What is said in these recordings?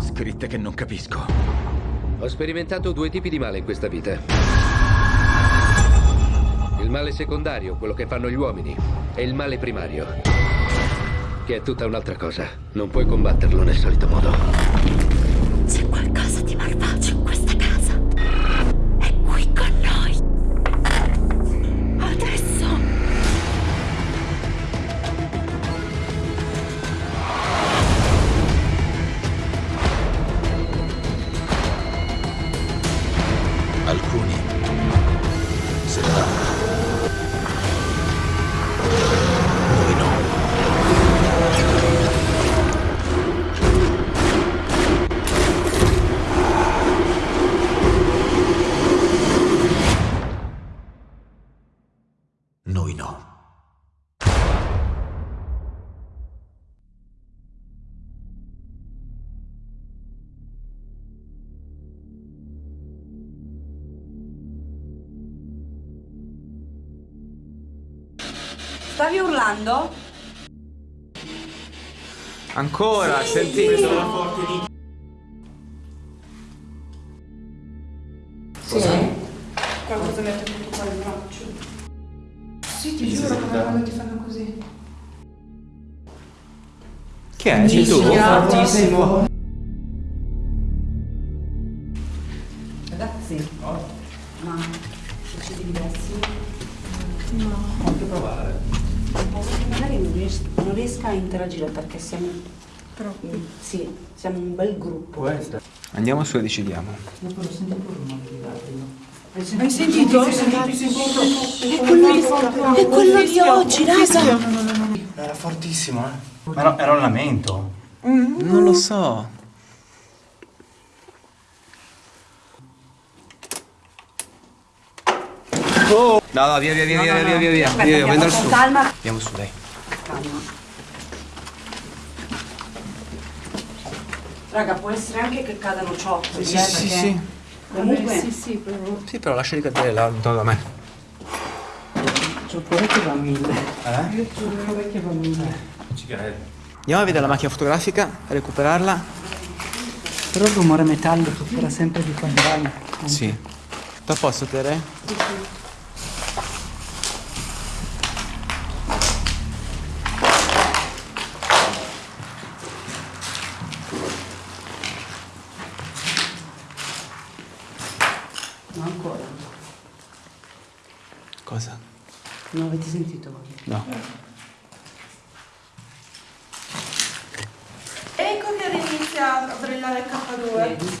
Scritte che non capisco. Ho sperimentato due tipi di male in questa vita. Il male secondario, quello che fanno gli uomini, e il male primario, che è tutta un'altra cosa. Non puoi combatterlo nel solito modo. Stavi urlando? Ancora, senti. Qualcosa mi ha tenuto qua il braccio. Sì, ti giuro che quando ti fanno così. Che è? Sei tu? Fortissimo. Riesca a interagire perché siamo. Troppo. Sì, siamo un bel gruppo. Andiamo su e decidiamo. Hai sentito? Hai sentito? È quello, è quello di oggi, raga. Era fortissimo, eh. Ma no, era un lamento. Non lo so. No, no, via, via, via, via, via, via, via. Aspetta, Via, andiamo prendo il con su. calma. Andiamo su, dai. Calma. Raga, può essere anche che cadano ciottoli, Sì, eh, sì, perché sì. Comunque, Sì, sì, però. Sì, però lasciali cadere là, intorno da me. Giocare che va a mille. Eh? Io giuro che va a mille. Ci credo. Andiamo a vedere la macchina fotografica, a recuperarla. Però il rumore metallico era sempre di quando vai. Sì. Tutto a posto, Tere? No, ancora. Cosa? Non avete sentito voi? No. Ecco che inizia a brillare il K2.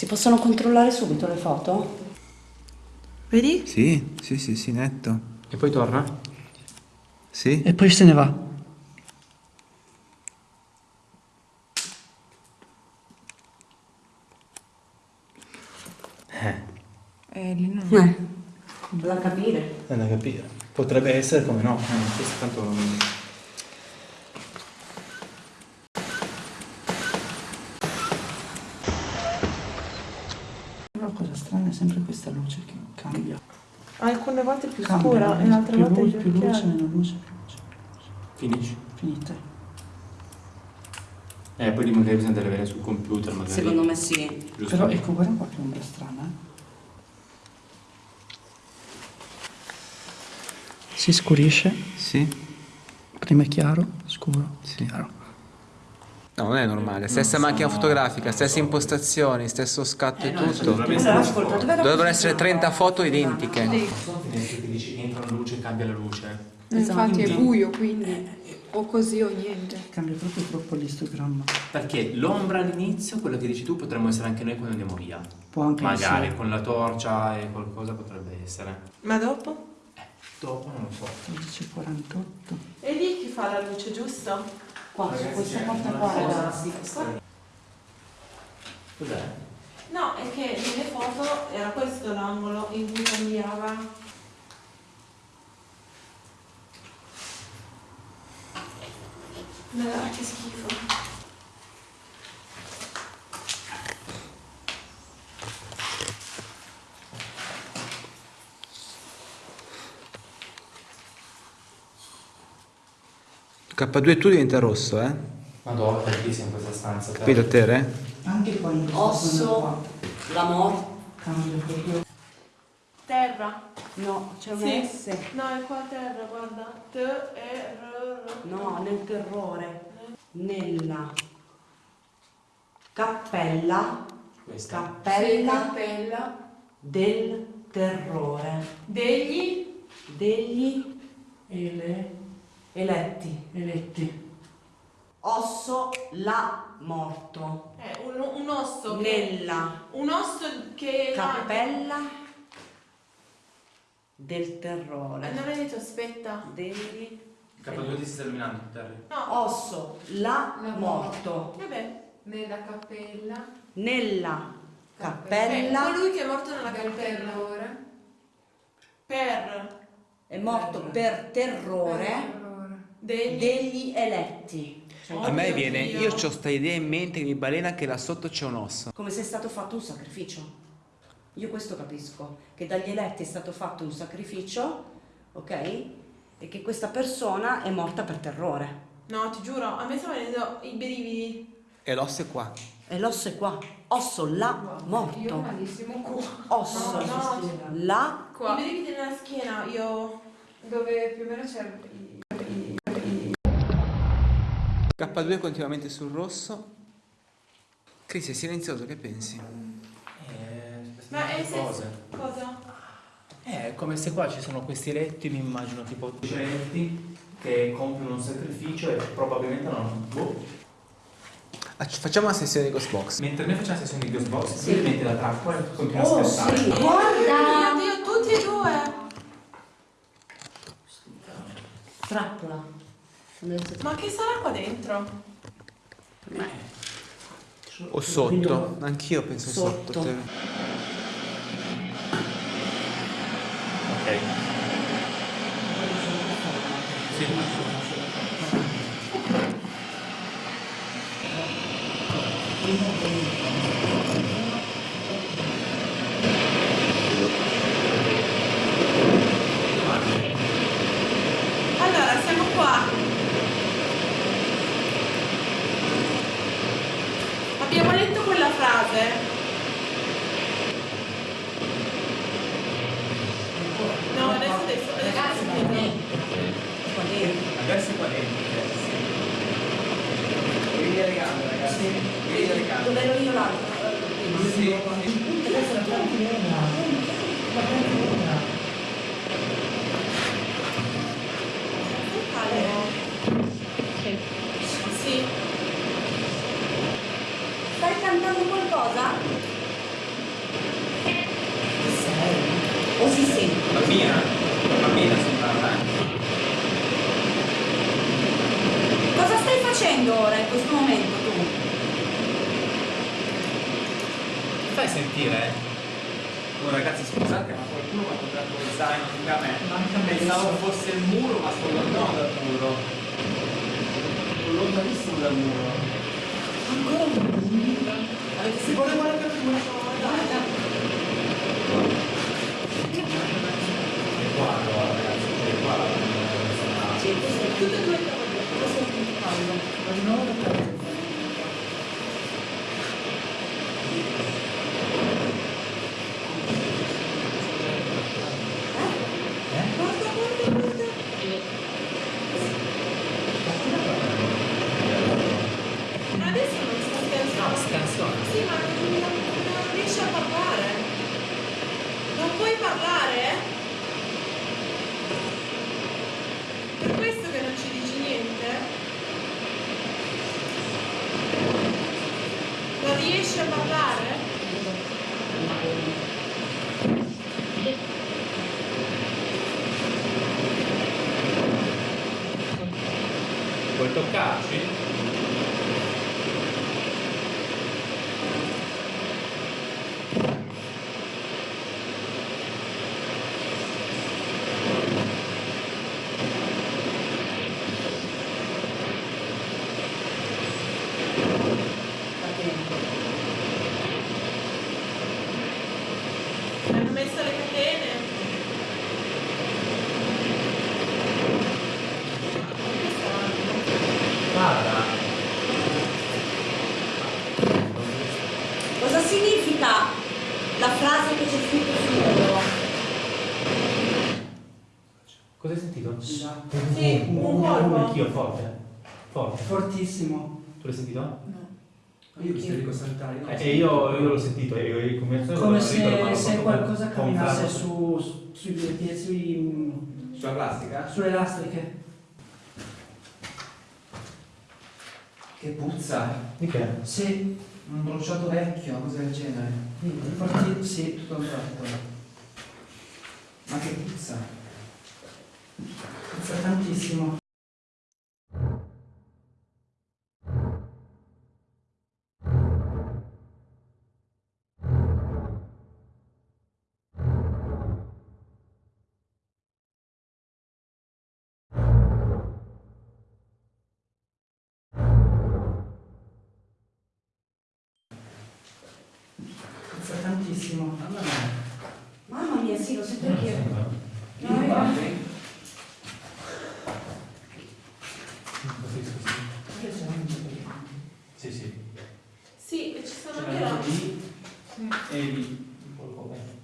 Si possono controllare subito le foto? Vedi? Sì, sì, sì, sì, netto. E poi torna? Sì? E poi se ne va. Eh, lì non... Eh, da capire. È da capire. Potrebbe essere come no. Eh, questo tanto non... Però la cosa strana è sempre questa luce che cambia. Alcune volte più Cambia, scura e altre più, volte lu- è più più luce, chiara. meno luce, più luce. Finisci. Finite. Eh, poi di magari bisogna andare a vedere sul computer, magari. Secondo me sì. Giusto? Però ecco, guarda qua che ombra strana. eh. Si scurisce, Sì? prima è chiaro, scuro, Sì. chiaro. No, non è normale. Stessa macchina fotografica, stesse impostazioni, stesso scatto e tutto. Dovrebbero essere 30 foto identiche. Finestre che dici entra la luce e cambia la luce. Infatti è buio, quindi o così o niente. Cambia proprio troppo l'istogramma. Perché l'ombra all'inizio, quello che dici tu, potremmo essere anche noi quando andiamo via. Può anche Magari essere con la torcia e qualcosa potrebbe essere. Ma dopo? Dopo non lo so. 11.48. È lì che fa la luce, giusto? Qua, su questa porta qua, ragazzi. Cos'è? No, è che nelle foto era questo l'angolo in cui cambiava. Madonna, che schifo. K2 tu diventa rosso, eh? Madonna, tantissimo in questa stanza. Capito te? eh? Anche qua in Osso, la morte. qua. Cambia proprio. Terra. No, c'è un Sì. S. No, è qua terra, guarda. T, E, R, R. No, nel terrore. Nella cappella. Questa. Cappella cappella. del terrore. Degli. Degli Ele, eletti. eletti. Osso la morto. Eh, un, un osso. che- Nella Un osso che... cappella del Eh, terrore. non hai detto aspetta. Degli K2 ti sta terminando, Terry. No. osso la La morto. Vabbè. Nella cappella Nella Eh, cappella colui che è morto nella del cappella. terrore. Per. è morto per terrore Terrore. Degli. degli eletti. A me viene, Dio. io ho sta idea in mente che mi balena che là sotto c'è un osso. Come se è stato fatto un sacrificio. Io questo capisco, che dagli eletti è stato fatto un sacrificio, ok? E che questa persona è morta per terrore. No, ti giuro, a me stanno venendo i brividi. E l'osso è qua. E l'osso è qua. Osso là, Io morto. malissimo qua. Osso No, no. là, Qua. I brividi nella schiena, io... Dove più o meno c'è K2 continuamente sul rosso. Chris è silenzioso, che pensi? Eh, Ma è se... cose. Cosa? Eh, come se qua ci sono questi letti, mi immagino tipo letti che compiono un sacrificio e probabilmente non. Boh. Ah, ci- Facciamo una sessione di Ghostbox. Mentre noi facciamo la sessione di Ghostbox, sì. tu metti la trappola e continui a Oh aspettare. sì, Mio guarda! Dio, tutti e due! Trappola. Ma che sarà qua dentro? O sotto. Anch'io penso Sotto. sotto. te. Ok. Sì. Allora, siamo qua. Abbiamo letto quella frase. No, adesso adesso. adesso Qua dentro. Adesso qua dentro. Vedi le gambe, ragazzi. Vedi le gambe. Dove ero io l'altro? Sì. Adesso la cantilena. La cantilena. Sì. Cantando qualcosa? O si sente? Bambina. Bambina si parla, eh. Cosa stai facendo ora in questo momento tu? Fai sentire, eh. Oh, ragazzi scusate ma qualcuno mi ha toccato lo zaino anche a me. Pensavo fosse il muro ma sono lontano dal muro. Sono lontanissimo dal muro. Ancora un Avete si vuole guardare per dai. È qua, allora, ragazzi, qua. Tutte e due è il caldo. Ma di nuovo la cantilena. Ma adesso non sta scherzando. No, scansione. Sì, ma non, non riesci a parlare. Non puoi parlare? Per questo che non ci dici niente? Non riesci a parlare? Vuoi toccarci? Hanno messo le catene? Che strano. Cosa hai sentito? Esatto. Sì, un, un un, anch'io, forte. Forte. Fortissimo. Tu l'hai sentito? No. Io ho visto Enrico saltare. Eh, e io, io l'ho sentito, io, io come Come se, se qualcosa camminasse su, su- sui piedi, sui, Sulla plastica? sulle lastriche. Che puzza. Di che? Sì, Un bruciato vecchio, una cosa del genere. forti, sì, tutto un tratto. Ma che puzza. Puzza tantissimo. Tantissimo. Mamma mia. Mamma mia, sì, lo sento anch'io. Vieni qua, vieni. Sì, sì. Sì, e ci sono C'era anche là. lì e lì. Colpo, eh.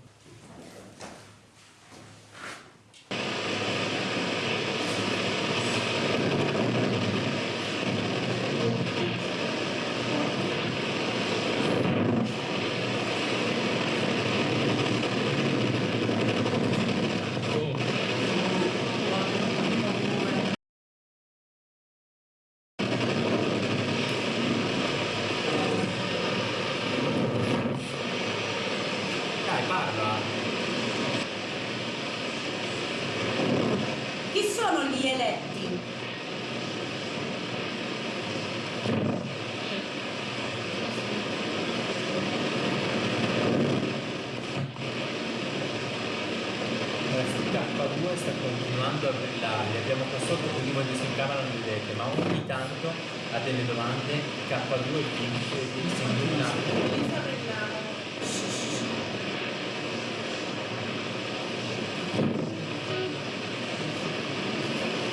Dai, parla. Chi sono gli eletti? K2 sta continuando a brillare, abbiamo qua sotto così voi si incamerano le vedete, ma ogni tanto ha delle domande, K2 finisce di sembra una Inizia a brillare.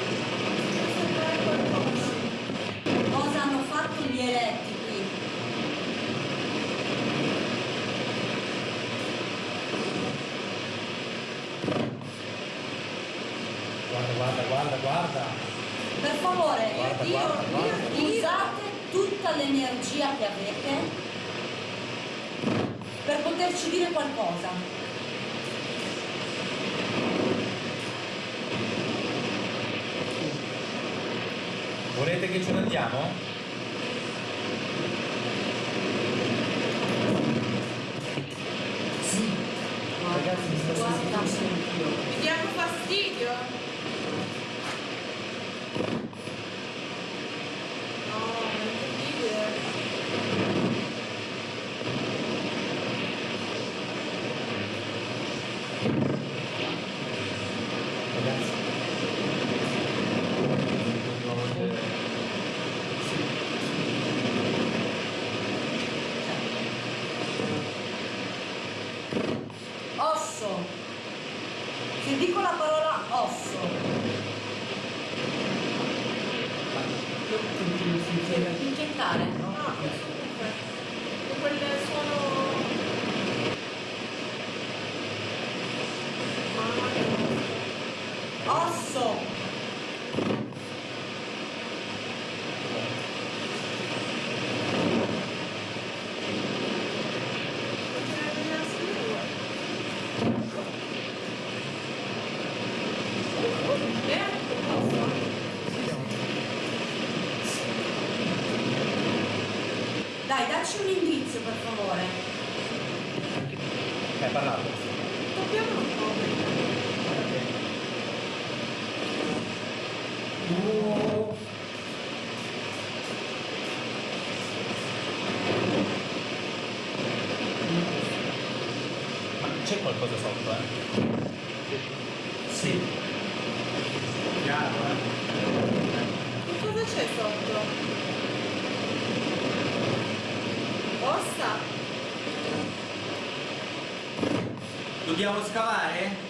Sembrare qualcosa. Cosa hanno fatto gli eletti qui? Guarda, guarda, guarda, guarda. Per favore, Guarda, io, guarda, guarda. io- usate tutta l'energia che avete per qualcosa. Volete che ce ne andiamo? Ragazzi, mi sta sentendo anch'io. Vi diamo fastidio? No, è incredibile. Osso. Se dico la parola osso, incettare. Ah, questo comunque. E quel suono... Mamma mia. Osso. Potrebbe essere due. Eh, posso? Dai, dacci un indizio per favore. Hai parlato? Tocchiamo un po'. Ma c'è qualcosa sotto, eh? Sì. Chiaro, eh? Che cosa c'è sotto? Ossa? Dobbiamo scavare?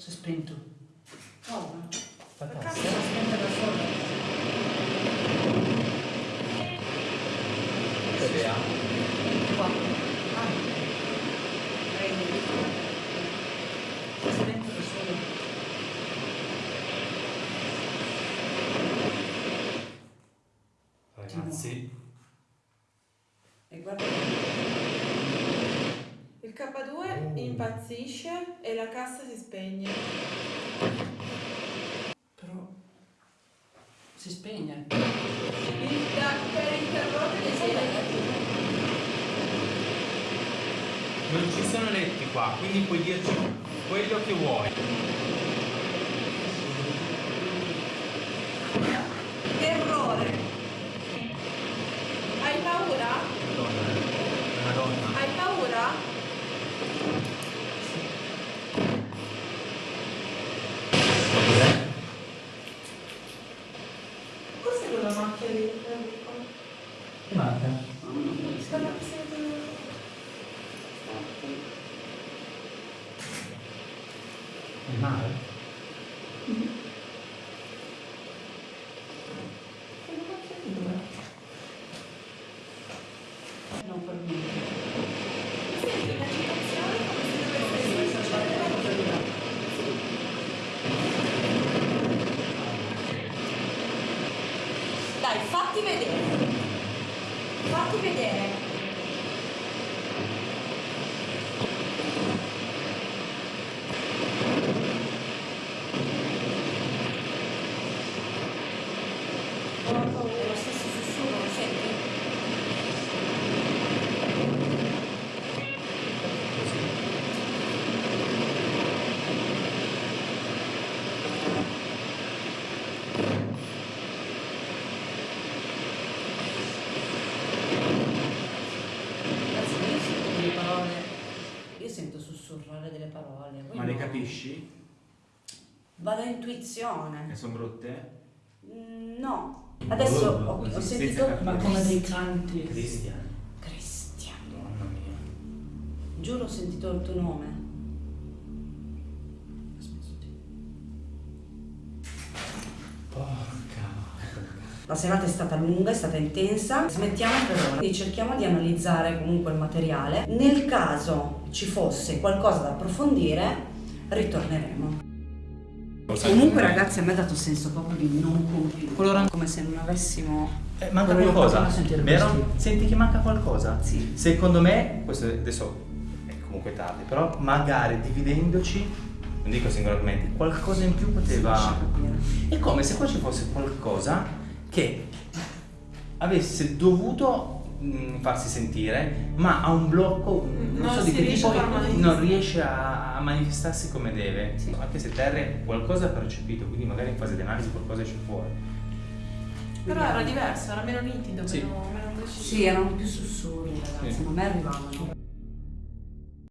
Si è spento. Oh, cassa? cassa si è spenta da sola. Che idea? Qua. Ah. Prendi. Si è spento da sola. Ragazzi, E guarda. Il K2 impazzisce e la cassa si spegne. Però si spegne. Da, per interrompere non ci sono letti qua, quindi puoi dirci quello che vuoi. Terrore. Hai paura? Madonna, Madonna. Hai paura? Cos'è? Cos'è quella macchia lì? Enrico? Che manca? Quella che sei Il mare? Non per niente. Senti un'agitazione come se dovesse Dai, fatti vedere. Fatti vedere. È lo stesso sussurro, lo senti? Ragazzi, io sento delle parole. Io sento sussurrare delle parole. voi Ma le no. capisci? Vado a intuizione. E sono brutte? Mm, No. Adesso ho, ho Così, sentito. Ma come dei canti. Cristian. Cristian. Mamma mia. Giuro ho sentito il tuo nome. Porca. La serata è stata lunga, è stata intensa, smettiamo per ora e cerchiamo di analizzare comunque il materiale. Nel caso ci fosse qualcosa da approfondire, ritorneremo. Comunque ragazzi a me ha dato senso proprio di non compiuto, come se non avessimo... Eh, manca qualcosa, vero? Senti che manca qualcosa? Sì. Secondo me, questo adesso è comunque tardi, però magari dividendoci, non dico singolarmente, qualcosa in più poteva... È come se qua ci fosse qualcosa che avesse dovuto mh, farsi sentire, ma ha un blocco, mh, non, Non so di che riesce tipo, non riesce a, a manifestarsi come deve. Anche se Terry qualcosa ha percepito, quindi magari in fase di analisi qualcosa esce fuori. Però era diverso, era meno nitido, Sì. meno, meno preciso. Sì, erano più sussurri ragazzi, Sì. non mi arrivavano.